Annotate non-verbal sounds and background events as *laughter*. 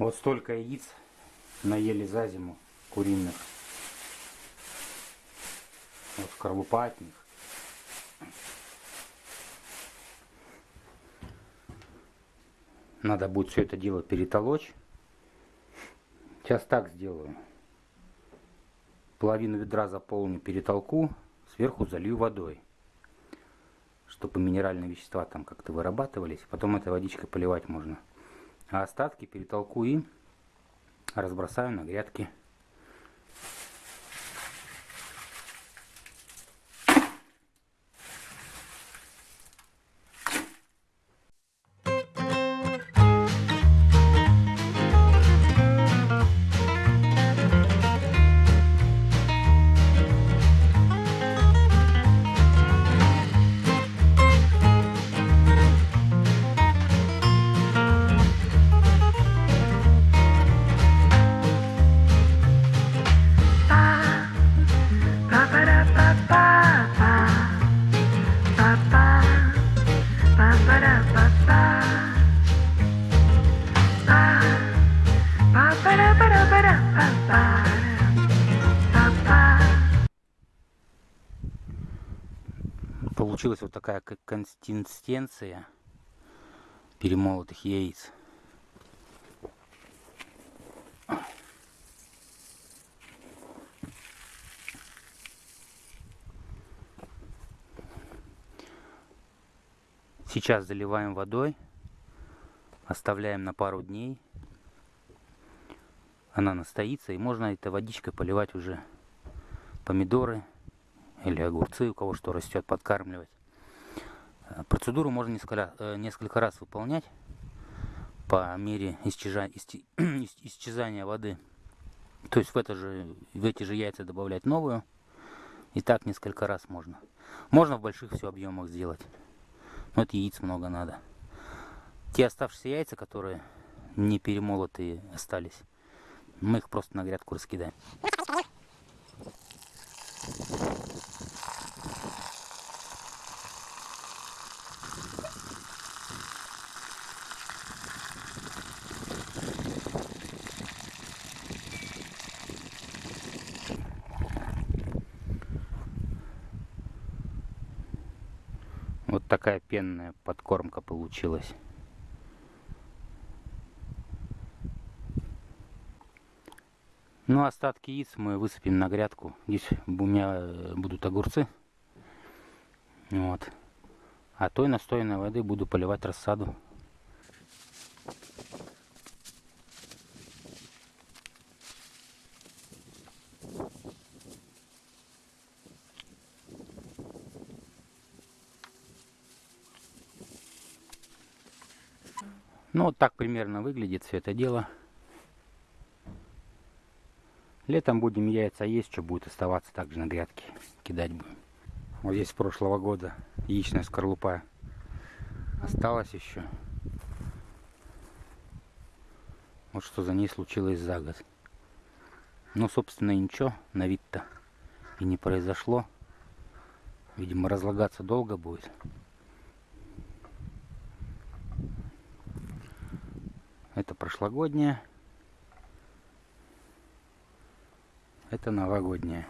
Вот столько яиц наели за зиму куриных. Вот скорлупа от них. Надо будет все это дело перетолочь. Сейчас так сделаю. Половину ведра заполню, перетолку, сверху залью водой. Чтобы минеральные вещества там как-то вырабатывались. Потом этой водичкой поливать можно. А остатки перетолку и разбросаю на грядки. Получилась вот такая консистенция перемолотых яиц. Сейчас заливаем водой, оставляем на пару дней. Она настоится, и можно этой водичкой поливать уже помидоры или огурцы, у кого что растет, подкармливать. Э, процедуру можно несколько, э, несколько раз выполнять по мере *clears throat* исчезания, воды. То есть в, это же, в эти же яйца добавлять новую. И так несколько раз можно. Можно в больших все объемах сделать. Но это яиц много надо. Те оставшиеся яйца, которые не перемолотые остались, мы их просто на грядку раскидаем. Такая пенная подкормка получилась. Ну, остатки яиц мы высыпем на грядку. Здесь у меня э, будут огурцы. Вот. А той настойной воды буду поливать рассаду. Ну, вот так примерно выглядит все это дело. Летом будем яйца есть, что будет оставаться также на грядке. Кидать будем. Вот здесь прошлого года яичная скорлупа осталась еще. Вот что за ней случилось за год. Ну, собственно, ничего на вид-то и не произошло. Видимо, разлагаться долго будет. Это прошлогодняя. Это новогодняя.